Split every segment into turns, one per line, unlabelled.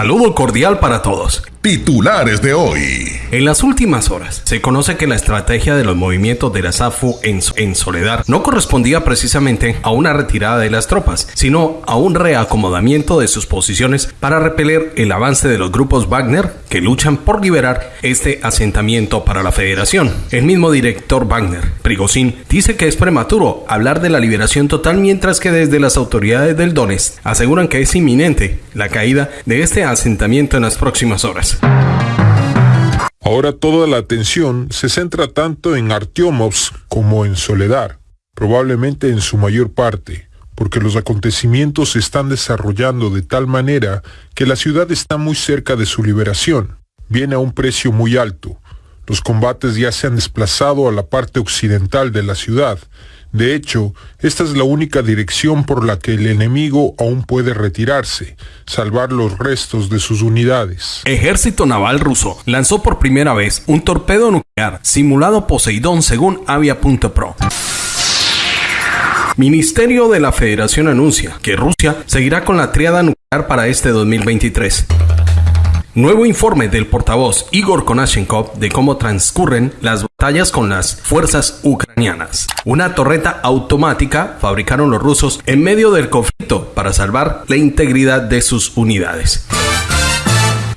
Saludo cordial para todos.
Titulares de hoy.
En las últimas horas, se conoce que la estrategia de los movimientos de la SAFU en, Soledad no correspondía precisamente a una retirada de las tropas, sino a un reacomodamiento de sus posiciones para repeler el avance de los grupos Wagner que luchan por liberar este asentamiento para la federación. El mismo director Wagner, Prigozhin, dice que es prematuro hablar de la liberación total mientras que desde las autoridades del Donetsk aseguran que es inminente la caída de este asentamiento en las próximas horas.
Ahora toda la atención se centra tanto en Artyomovsk como en Soledad, probablemente en su mayor parte, porque los acontecimientos se están desarrollando de tal manera que la ciudad está muy cerca de su liberación. Viene a un precio muy alto. Los combates ya se han desplazado a la parte occidental de la ciudad, de hecho, esta es la única dirección por la que el enemigo aún puede retirarse, salvar los restos de sus unidades.
Ejército Naval ruso lanzó por primera vez un torpedo nuclear simulado Poseidón según Avia.pro. Ministerio de la Federación anuncia que Rusia seguirá con la triada nuclear para este 2023. Nuevo informe del portavoz Igor Konashenkov de cómo transcurren las batallas con las fuerzas ucranianas. Una torreta automática fabricaron los rusos en medio del conflicto para salvar la integridad de sus unidades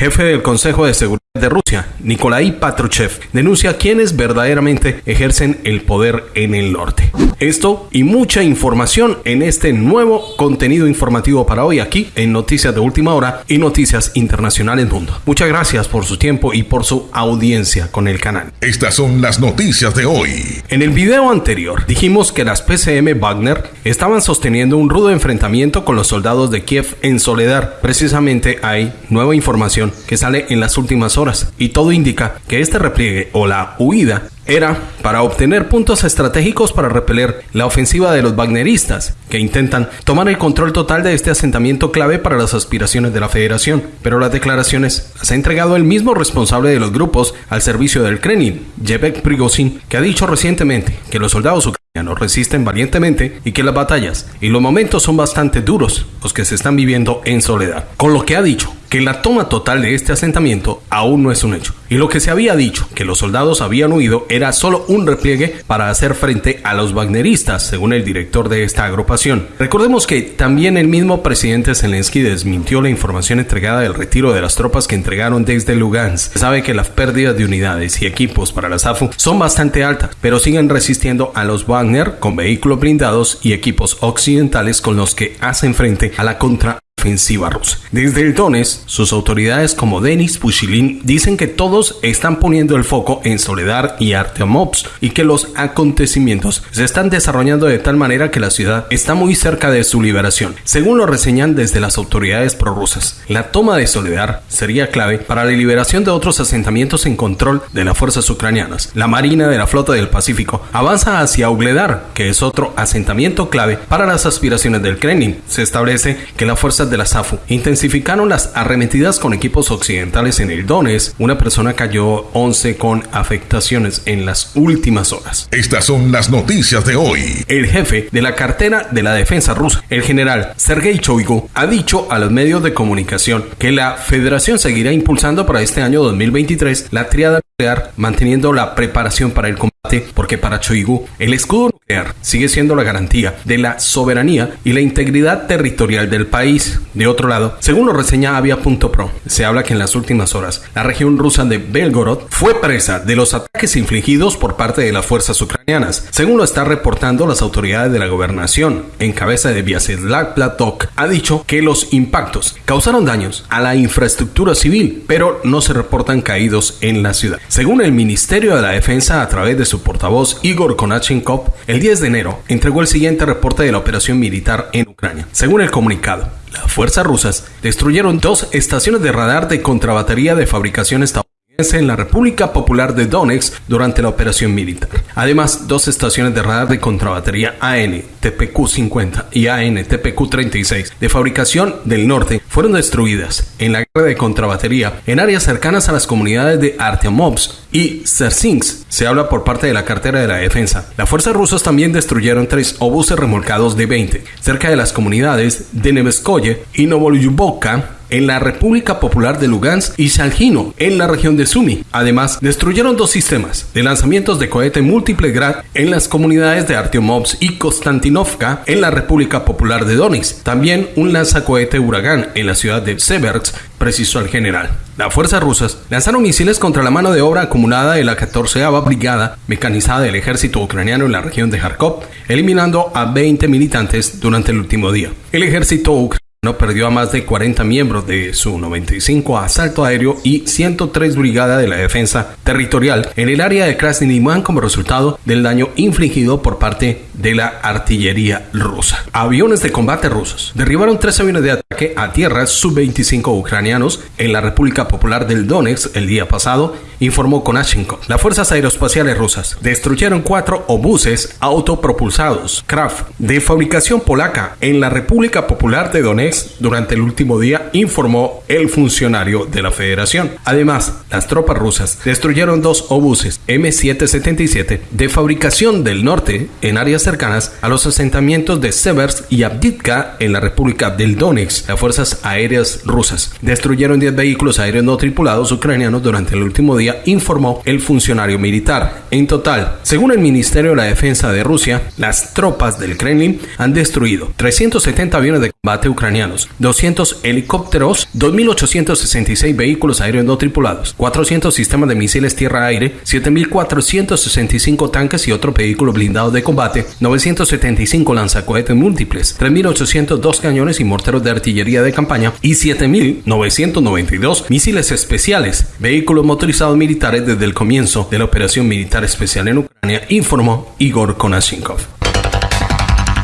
jefe del Consejo de Seguridad de Rusia, Nikolai Patrushev, denuncia quienes verdaderamente ejercen el poder en el norte. Esto y mucha información en este nuevo contenido informativo para hoy aquí en Noticias de Última Hora y Noticias Internacionales Mundo. Muchas gracias por su tiempo y por su audiencia con el canal.
Estas son las noticias de hoy.
En el video anterior dijimos que las PCM Wagner estaban sosteniendo un rudo enfrentamiento con los soldados de Kiev en Soledad. Precisamente hay nueva información que sale en las últimas horas y todo indica que este repliegue o la huida era para obtener puntos estratégicos para repeler la ofensiva de los wagneristas, que intentan tomar el control total de este asentamiento clave para las aspiraciones de la federación. Pero las declaraciones las ha entregado el mismo responsable de los grupos al servicio del Kremlin, Yevek Prigozhin, que ha dicho recientemente que los soldados ucranianos resisten valientemente y que las batallas y los momentos son bastante duros los que se están viviendo en soledad. Con lo que ha dicho que la toma total de este asentamiento aún no es un hecho. Y lo que se había dicho, que los soldados habían huido, era solo un repliegue para hacer frente a los wagneristas, según el director de esta agrupación. Recordemos que también el mismo presidente Zelensky desmintió la información entregada del retiro de las tropas que entregaron desde Lugansk. Se sabe que las pérdidas de unidades y equipos para la SAFU son bastante altas, pero siguen resistiendo a los Wagner con vehículos blindados y equipos occidentales con los que hacen frente a la contra ofensiva rusa. Desde el Donetsk, sus autoridades como Denis Pushilin dicen que todos están poniendo el foco en Soledad y Artemovsk y que los acontecimientos se están desarrollando de tal manera que la ciudad está muy cerca de su liberación. Según lo reseñan desde las autoridades prorrusas, la toma de Soledad sería clave para la liberación de otros asentamientos en control de las fuerzas ucranianas. La Marina de la Flota del Pacífico avanza hacia Ugledar, que es otro asentamiento clave para las aspiraciones del Kremlin. Se establece que las fuerzas de la SAFU intensificaron las arremetidas con equipos occidentales en el Donetsk. Una persona cayó 11 con afectaciones en las últimas horas.
Estas son las noticias de hoy.
El jefe de la cartera de la defensa rusa, el general Sergei Shoigu, ha dicho a los medios de comunicación que la federación seguirá impulsando para este año 2023 la triada nuclear, manteniendo la preparación para el combate, porque para Choigu el escudo nuclear sigue siendo la garantía de la soberanía y la integridad territorial del país. De otro lado, según lo reseña Avia.pro, se habla que en las últimas horas la región rusa de Belgorod fue presa de los ataques infligidos por parte de las fuerzas ucranianas. Según lo están reportando las autoridades de la gobernación, en cabeza de Vyacheslav Platok, ha dicho que los impactos causaron daños a la infraestructura civil, pero no se reportan caídos en la ciudad. Según el Ministerio de la Defensa a través de su portavoz Igor Konachenkov, el 10 de enero entregó el siguiente reporte de la operación militar en Ucrania. Según el comunicado, las fuerzas rusas destruyeron dos estaciones de radar de contrabatería de fabricación estadounidense en la República Popular de Donetsk durante la operación militar. Además, dos estaciones de radar de contrabatería AN TPQ-50 y AN TPQ-36 de fabricación del norte fueron destruidas en la guerra de contrabatería en áreas cercanas a las comunidades de Artyomovsk y Sersinsk. Se habla por parte de la cartera de la defensa. Las fuerzas rusas también destruyeron tres obuses remolcados de 20 cerca de las comunidades de Neveskoye y Novolyubovka en la República Popular de Lugansk y Salgino en la región de Sumi. Además, destruyeron dos sistemas de lanzamientos de cohete múltiple Grad en las comunidades de Artyomovsk y Konstantinovka en la República Popular de Donetsk. También un lanzacohete Huracán en la ciudad de Seversk, precisó el general. Las fuerzas rusas lanzaron misiles contra la mano de obra acumulada de la 14 Brigada Mecanizada del Ejército Ucraniano en la región de Kharkov, eliminando a 20 militantes durante el último día. El ejército ucraniano no perdió a más de 40 miembros de su 95 asalto aéreo y 103 brigada de la defensa territorial en el área de Krasny como resultado del daño infligido por parte de la artillería rusa. Aviones de combate rusos derribaron tres aviones de ataque a tierra sub-25 ucranianos en la República Popular del Donetsk el día pasado, informó Konashenkov. Las fuerzas aeroespaciales rusas destruyeron cuatro obuses autopropulsados Kraft de fabricación polaca en la República Popular de Donetsk durante el último día, informó el funcionario de la federación. Además, las tropas rusas destruyeron dos obuses M777 de fabricación del norte en áreas cercanas a los asentamientos de Seversk y Abditka en la República del Donetsk. Las fuerzas aéreas rusas destruyeron 10 vehículos aéreos no tripulados ucranianos durante el último día, informó el funcionario militar. En total, según el Ministerio de la Defensa de Rusia, las tropas del Kremlin han destruido 370 aviones de combate ucranianos 200 helicópteros, 2.866 vehículos aéreos no tripulados, 400 sistemas de misiles tierra-aire, 7.465 tanques y otros vehículos blindados de combate, 975 lanzacohetes múltiples, 3.802 cañones y morteros de artillería de campaña y 7.992 misiles especiales, vehículos motorizados militares desde el comienzo de la operación militar especial en Ucrania, informó Igor Konashenkov.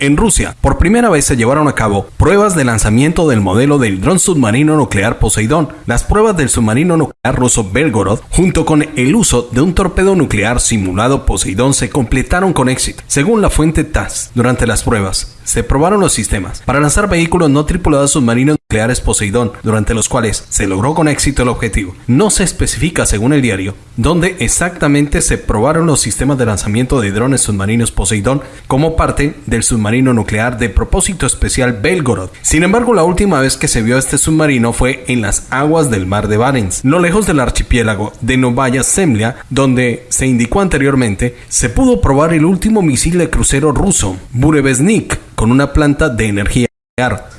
En Rusia, por primera vez se llevaron a cabo pruebas de lanzamiento del modelo del dron submarino nuclear Poseidón. Las pruebas del submarino nuclear ruso Belgorod, junto con el uso de un torpedo nuclear simulado Poseidón, se completaron con éxito. Según la fuente TASS, durante las pruebas, se probaron los sistemas para lanzar vehículos no tripulados submarinos nucleares Poseidón, durante los cuales se logró con éxito el objetivo. No se especifica, según el diario, dónde exactamente se probaron los sistemas de lanzamiento de drones submarinos Poseidón como parte del submarino nuclear de propósito especial Belgorod. Sin embargo, la última vez que se vio este submarino fue en las aguas del mar de Barents, no lejos del archipiélago de Novaya Zemlya, donde se indicó anteriormente se pudo probar el último misil de crucero ruso, Burevestnik, con una planta de energía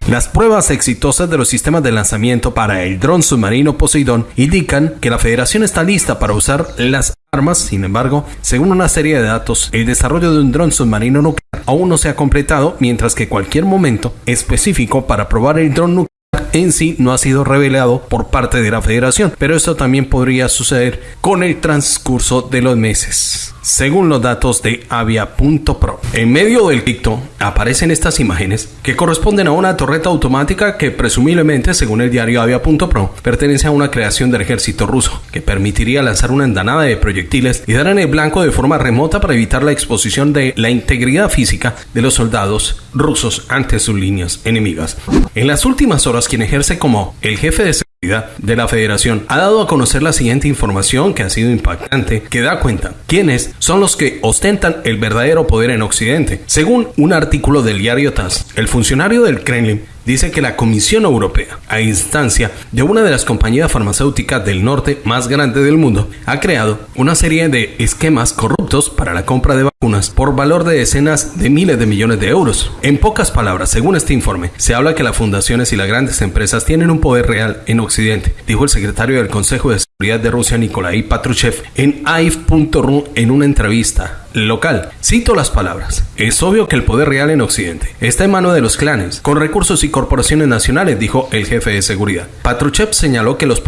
las pruebas exitosas de los sistemas de lanzamiento para el dron submarino Poseidón indican que la Federación está lista para usar las armas, sin embargo, según una serie de datos, el desarrollo de un dron submarino nuclear aún no se ha completado, mientras que cualquier momento específico para probar el dron nuclear en sí no ha sido revelado por parte de la federación, pero esto también podría suceder con el transcurso de los meses. Según los datos de Avia.pro, en medio del dicto aparecen estas imágenes que corresponden a una torreta automática que presumiblemente, según el diario Avia.pro, pertenece a una creación del ejército ruso, que permitiría lanzar una andanada de proyectiles y dar en el blanco de forma remota para evitar la exposición de la integridad física de los soldados rusos ante sus líneas enemigas. En las últimas horas, quien ejerce como el jefe de de la federación ha dado a conocer la siguiente información que ha sido impactante, que da cuenta quiénes son los que ostentan el verdadero poder en Occidente. Según un artículo del diario TASS, el funcionario del Kremlin dice que la Comisión Europea, a instancia de una de las compañías farmacéuticas del norte más grande del mundo, ha creado una serie de esquemas corruptos para la compra de vacunas por valor de decenas de miles de millones de euros. En pocas palabras, según este informe, se habla que las fundaciones y las grandes empresas tienen un poder real en Occidente, dijo el secretario del Consejo de de Rusia, Nikolai Patrushev, en AIF.ru en una entrevista local. Cito las palabras. Es obvio que el poder real en Occidente está en manos de los clanes, con recursos y corporaciones nacionales, dijo el jefe de seguridad. Patruchev señaló que los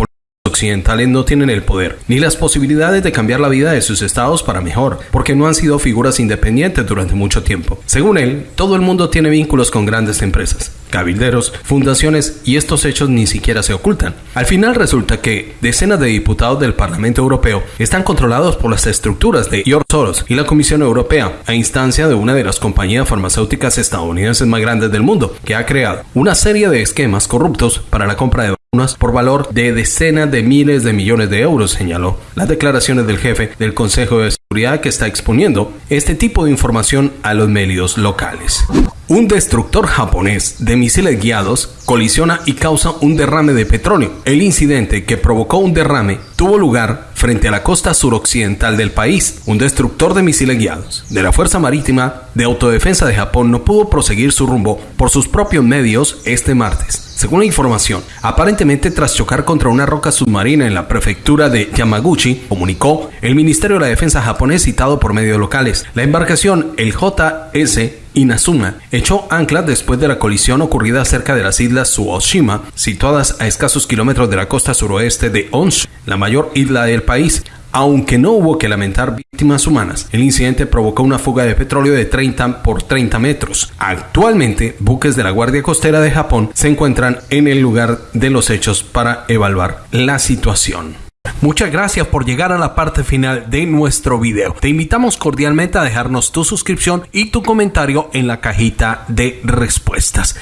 occidentales no tienen el poder ni las posibilidades de cambiar la vida de sus estados para mejor, porque no han sido figuras independientes durante mucho tiempo. Según él, todo el mundo tiene vínculos con grandes empresas, cabilderos, fundaciones y estos hechos ni siquiera se ocultan. Al final resulta que decenas de diputados del Parlamento Europeo están controlados por las estructuras de George Soros y la Comisión Europea, a instancia de una de las compañías farmacéuticas estadounidenses más grandes del mundo, que ha creado una serie de esquemas corruptos para la compra de por valor de decenas de miles de millones de euros, señaló. Las declaraciones del jefe del Consejo de Seguridad que está exponiendo este tipo de información a los medios locales. Un destructor japonés de misiles guiados colisiona y causa un derrame de petróleo. El incidente que provocó un derrame tuvo lugar frente a la costa suroccidental del país. Un destructor de misiles guiados de la Fuerza Marítima de Autodefensa de Japón no pudo proseguir su rumbo por sus propios medios este martes. Según la información, aparentemente tras chocar contra una roca submarina en la prefectura de Yamaguchi, comunicó el Ministerio de la Defensa japonés citado por medios locales. La embarcación, el JS Inazuma echó ancla después de la colisión ocurrida cerca de las islas Tsuoshima, situadas a escasos kilómetros de la costa suroeste de Honshu, la mayor isla del país. Aunque no hubo que lamentar víctimas humanas, el incidente provocó una fuga de petróleo de 30 por 30 metros. Actualmente, buques de la Guardia Costera de Japón se encuentran en el lugar de los hechos para evaluar la situación. Muchas gracias por llegar a la parte final de nuestro video. Te invitamos cordialmente a dejarnos tu suscripción y tu comentario en la cajita de respuestas.